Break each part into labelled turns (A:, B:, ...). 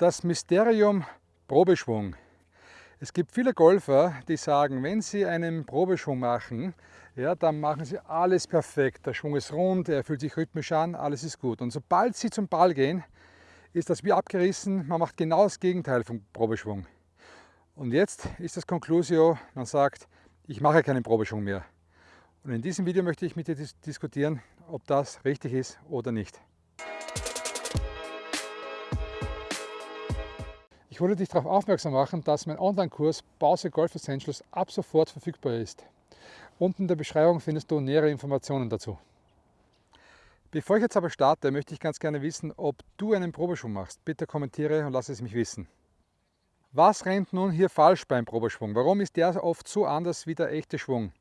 A: Das Mysterium Probeschwung. Es gibt viele Golfer, die sagen, wenn sie einen Probeschwung machen, ja, dann machen sie alles perfekt. Der Schwung ist rund, er fühlt sich rhythmisch an, alles ist gut. Und sobald sie zum Ball gehen, ist das wie abgerissen, man macht genau das Gegenteil vom Probeschwung. Und jetzt ist das Conclusio, man sagt, ich mache keinen Probeschwung mehr. Und in diesem Video möchte ich mit dir diskutieren, ob das richtig ist oder nicht. Ich wollte dich darauf aufmerksam machen, dass mein Online-Kurs Pause Golf Essentials ab sofort verfügbar ist. Unten in der Beschreibung findest du nähere Informationen dazu. Bevor ich jetzt aber starte, möchte ich ganz gerne wissen, ob du einen Probeschwung machst. Bitte kommentiere und lass es mich wissen. Was rennt nun hier falsch beim Probeschwung? Warum ist der oft so anders wie der echte Schwung?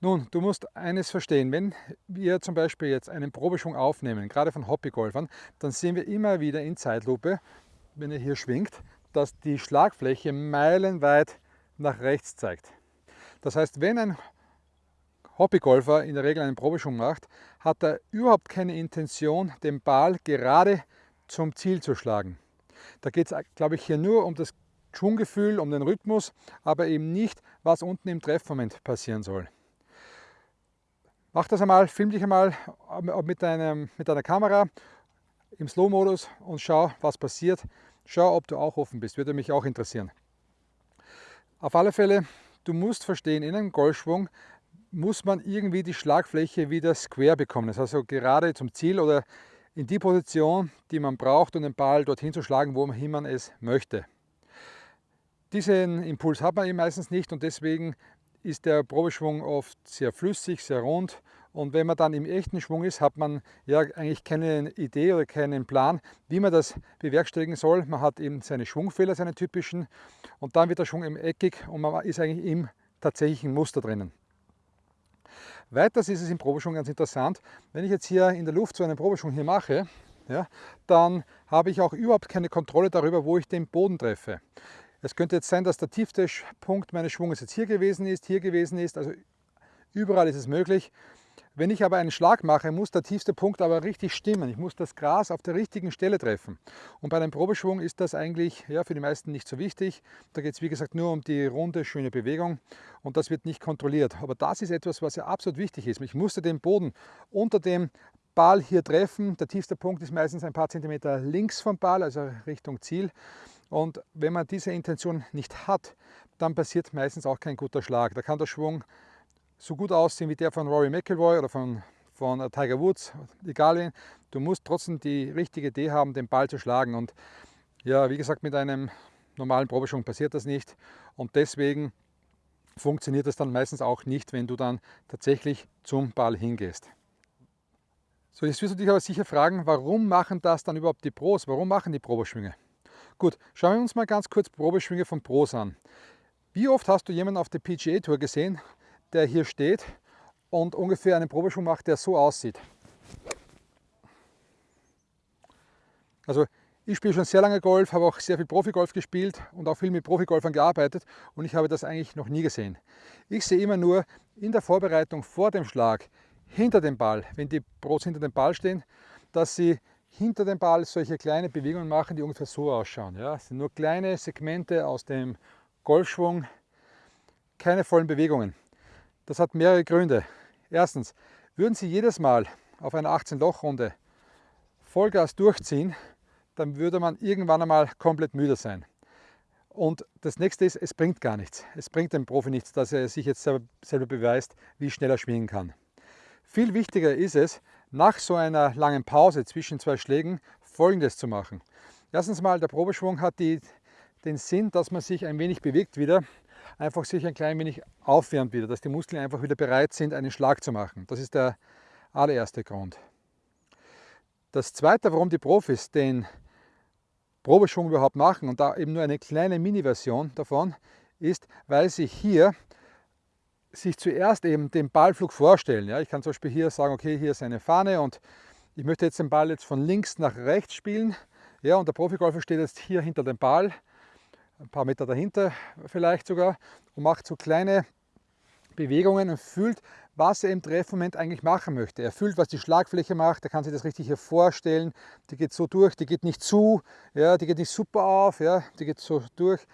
A: Nun, du musst eines verstehen, wenn wir zum Beispiel jetzt einen Probeschwung aufnehmen, gerade von Hobbygolfern, dann sehen wir immer wieder in Zeitlupe, wenn er hier schwingt, dass die Schlagfläche meilenweit nach rechts zeigt. Das heißt, wenn ein Hobbygolfer in der Regel einen Probeschwung macht, hat er überhaupt keine Intention, den Ball gerade zum Ziel zu schlagen. Da geht es, glaube ich, hier nur um das Schwunggefühl, um den Rhythmus, aber eben nicht, was unten im Treffmoment passieren soll. Mach das einmal, film dich einmal mit, einem, mit deiner Kamera im Slow-Modus und schau, was passiert. Schau, ob du auch offen bist, würde mich auch interessieren. Auf alle Fälle, du musst verstehen, in einem Golfschwung muss man irgendwie die Schlagfläche wieder square bekommen. Das heißt also gerade zum Ziel oder in die Position, die man braucht, um den Ball dorthin zu schlagen, wohin man es möchte. Diesen Impuls hat man eben meistens nicht und deswegen ist der Probeschwung oft sehr flüssig, sehr rund und wenn man dann im echten Schwung ist, hat man ja eigentlich keine Idee oder keinen Plan, wie man das bewerkstelligen soll. Man hat eben seine Schwungfehler, seine typischen, und dann wird der Schwung eben eckig und man ist eigentlich im tatsächlichen Muster drinnen. Weiters ist es im Probeschwung ganz interessant, wenn ich jetzt hier in der Luft so einen Probeschwung hier mache, ja, dann habe ich auch überhaupt keine Kontrolle darüber, wo ich den Boden treffe. Es könnte jetzt sein, dass der tiefste Punkt meines Schwunges jetzt hier gewesen ist, hier gewesen ist, also überall ist es möglich. Wenn ich aber einen Schlag mache, muss der tiefste Punkt aber richtig stimmen. Ich muss das Gras auf der richtigen Stelle treffen. Und bei einem Probeschwung ist das eigentlich ja, für die meisten nicht so wichtig. Da geht es wie gesagt nur um die runde, schöne Bewegung und das wird nicht kontrolliert. Aber das ist etwas, was ja absolut wichtig ist. Ich musste den Boden unter dem Ball hier treffen. Der tiefste Punkt ist meistens ein paar Zentimeter links vom Ball, also Richtung Ziel. Und wenn man diese Intention nicht hat, dann passiert meistens auch kein guter Schlag. Da kann der Schwung so gut aussehen wie der von Rory McIlroy oder von, von äh, Tiger Woods, egal wen. Du musst trotzdem die richtige Idee haben, den Ball zu schlagen. Und ja, wie gesagt, mit einem normalen Probeschwung passiert das nicht. Und deswegen funktioniert das dann meistens auch nicht, wenn du dann tatsächlich zum Ball hingehst. So, jetzt wirst du dich aber sicher fragen, warum machen das dann überhaupt die Pros? Warum machen die Probeschwünge? Gut, schauen wir uns mal ganz kurz Probeschwünge von Pros an. Wie oft hast du jemanden auf der PGA Tour gesehen, der hier steht und ungefähr einen Probeschwung macht, der so aussieht. Also ich spiele schon sehr lange Golf, habe auch sehr viel Profigolf gespielt und auch viel mit Profigolfern gearbeitet und ich habe das eigentlich noch nie gesehen. Ich sehe immer nur in der Vorbereitung vor dem Schlag hinter dem Ball, wenn die Pros hinter dem Ball stehen, dass sie hinter dem Ball solche kleine Bewegungen machen, die ungefähr so ausschauen. Ja, es sind nur kleine Segmente aus dem Golfschwung, keine vollen Bewegungen. Das hat mehrere Gründe. Erstens, würden Sie jedes Mal auf einer 18-Loch-Runde Vollgas durchziehen, dann würde man irgendwann einmal komplett müde sein. Und das nächste ist, es bringt gar nichts. Es bringt dem Profi nichts, dass er sich jetzt selber beweist, wie schnell er schwingen kann. Viel wichtiger ist es, nach so einer langen Pause zwischen zwei Schlägen folgendes zu machen. Erstens mal, der Probeschwung hat die, den Sinn, dass man sich ein wenig bewegt wieder einfach sich ein klein wenig aufwärmt wieder, dass die Muskeln einfach wieder bereit sind, einen Schlag zu machen. Das ist der allererste Grund. Das zweite, warum die Profis den Probeschwung überhaupt machen und da eben nur eine kleine Mini-Version davon, ist, weil sie hier sich zuerst eben den Ballflug vorstellen. Ja, ich kann zum Beispiel hier sagen, okay, hier ist eine Fahne und ich möchte jetzt den Ball jetzt von links nach rechts spielen. Ja, und der Profigolfer steht jetzt hier hinter dem Ball ein paar Meter dahinter vielleicht sogar und macht so kleine Bewegungen und fühlt, was er im Treffmoment eigentlich machen möchte. Er fühlt, was die Schlagfläche macht, er kann sich das richtig hier vorstellen. Die geht so durch, die geht nicht zu, ja, die geht nicht super auf, ja, die geht so durch.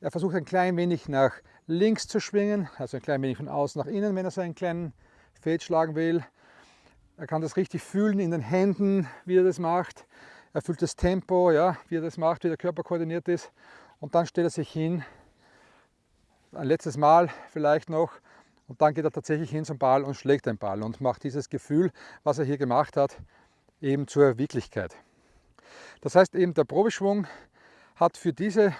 A: Er versucht ein klein wenig nach links zu schwingen, also ein klein wenig von außen nach innen, wenn er so einen kleinen Fade schlagen will. Er kann das richtig fühlen in den Händen, wie er das macht. Er fühlt das Tempo, ja, wie er das macht, wie der Körper koordiniert ist. Und dann stellt er sich hin, ein letztes Mal vielleicht noch, und dann geht er tatsächlich hin zum Ball und schlägt den Ball und macht dieses Gefühl, was er hier gemacht hat, eben zur Wirklichkeit. Das heißt eben, der Probeschwung hat für diese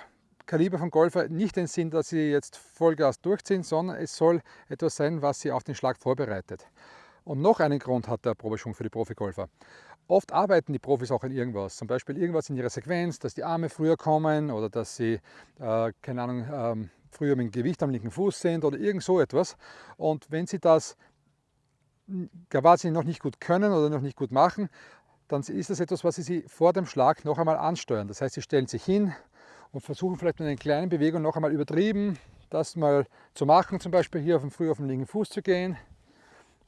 A: Kaliber von Golfer nicht den Sinn, dass sie jetzt Vollgas durchziehen, sondern es soll etwas sein, was sie auf den Schlag vorbereitet. Und noch einen Grund hat der Probeschwung für die Profigolfer. Oft arbeiten die Profis auch an irgendwas, zum Beispiel irgendwas in ihrer Sequenz, dass die Arme früher kommen oder dass sie, äh, keine Ahnung, ähm, früher mit dem Gewicht am linken Fuß sind oder irgend so etwas. Und wenn sie das quasi noch nicht gut können oder noch nicht gut machen, dann ist das etwas, was sie vor dem Schlag noch einmal ansteuern. Das heißt, sie stellen sich hin und versuchen vielleicht mit einer kleinen Bewegung noch einmal übertrieben, das mal zu machen, zum Beispiel hier auf dem, früh auf den linken Fuß zu gehen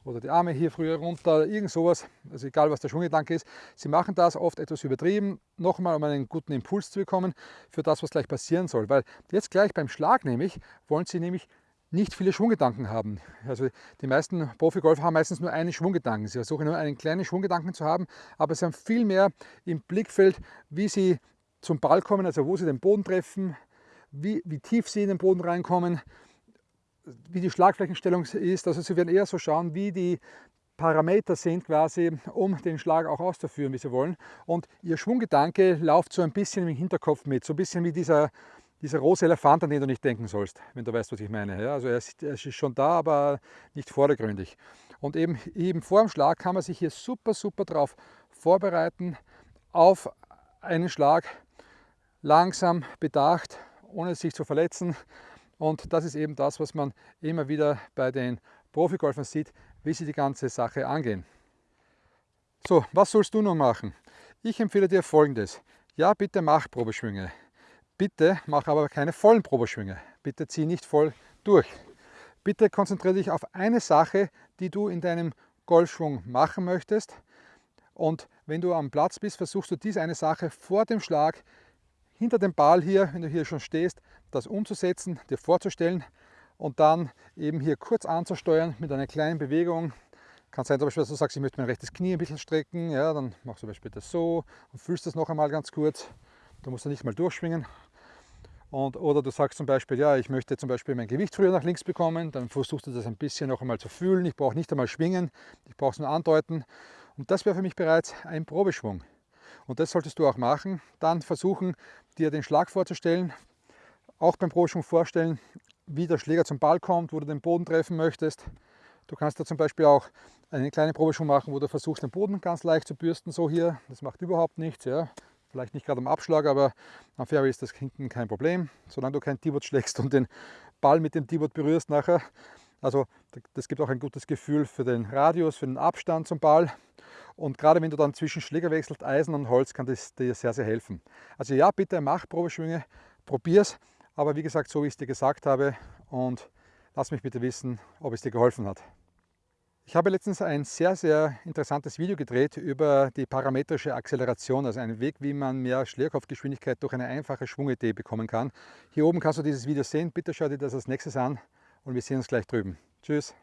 A: oder die Arme hier früher runter, irgend sowas, also egal was der Schwunggedanke ist. Sie machen das oft etwas übertrieben, nochmal um einen guten Impuls zu bekommen für das, was gleich passieren soll. Weil jetzt gleich beim Schlag nämlich, wollen Sie nämlich nicht viele Schwunggedanken haben. Also die meisten Profigolfer haben meistens nur einen Schwunggedanken. Sie versuchen nur einen kleinen Schwunggedanken zu haben, aber sie haben viel mehr im Blickfeld, wie sie zum Ball kommen, also wo sie den Boden treffen, wie, wie tief sie in den Boden reinkommen, wie die Schlagflächenstellung ist. Also Sie werden eher so schauen, wie die Parameter sind quasi, um den Schlag auch auszuführen, wie Sie wollen. Und Ihr Schwunggedanke läuft so ein bisschen im Hinterkopf mit, so ein bisschen wie dieser, dieser rosa Elefant, an den du nicht denken sollst, wenn du weißt, was ich meine. Ja, also er ist, er ist schon da, aber nicht vordergründig. Und eben, eben vor dem Schlag kann man sich hier super, super drauf vorbereiten, auf einen Schlag, langsam, bedacht, ohne sich zu verletzen, und das ist eben das, was man immer wieder bei den Profigolfern sieht, wie sie die ganze Sache angehen. So, was sollst du nun machen? Ich empfehle dir folgendes. Ja, bitte mach Probeschwünge. Bitte mach aber keine vollen Probeschwünge. Bitte zieh nicht voll durch. Bitte konzentriere dich auf eine Sache, die du in deinem Golfschwung machen möchtest. Und wenn du am Platz bist, versuchst du diese eine Sache vor dem Schlag hinter dem Ball hier, wenn du hier schon stehst, das umzusetzen, dir vorzustellen und dann eben hier kurz anzusteuern mit einer kleinen Bewegung. Kann sein, zum Beispiel, dass du sagst, ich möchte mein rechtes Knie ein bisschen strecken, ja, dann machst du zum Beispiel das so und fühlst das noch einmal ganz kurz. Da musst du nicht mal durchschwingen. Und, oder du sagst zum Beispiel, ja, ich möchte zum Beispiel mein Gewicht früher nach links bekommen, dann versuchst du das ein bisschen noch einmal zu fühlen. Ich brauche nicht einmal schwingen, ich brauche es nur andeuten. Und das wäre für mich bereits ein Probeschwung. Und das solltest du auch machen. Dann versuchen, dir den Schlag vorzustellen, auch beim Probeschwung vorstellen, wie der Schläger zum Ball kommt, wo du den Boden treffen möchtest. Du kannst da zum Beispiel auch eine kleine Probeschwung machen, wo du versuchst, den Boden ganz leicht zu bürsten, so hier. Das macht überhaupt nichts. Ja. Vielleicht nicht gerade am Abschlag, aber am Fairway ist das hinten kein Problem. Solange du kein T-Boot schlägst und den Ball mit dem T-Boot berührst nachher. Also das gibt auch ein gutes Gefühl für den Radius, für den Abstand zum Ball. Und gerade wenn du dann zwischen Schläger wechselst, Eisen und Holz, kann das dir sehr, sehr helfen. Also ja, bitte mach Probeschwünge, probier's. Aber wie gesagt, so wie ich es dir gesagt habe und lass mich bitte wissen, ob es dir geholfen hat. Ich habe letztens ein sehr, sehr interessantes Video gedreht über die parametrische Acceleration, also einen Weg, wie man mehr Schlägerkopfgeschwindigkeit durch eine einfache Schwungidee bekommen kann. Hier oben kannst du dieses Video sehen. Bitte schau dir das als nächstes an und wir sehen uns gleich drüben. Tschüss!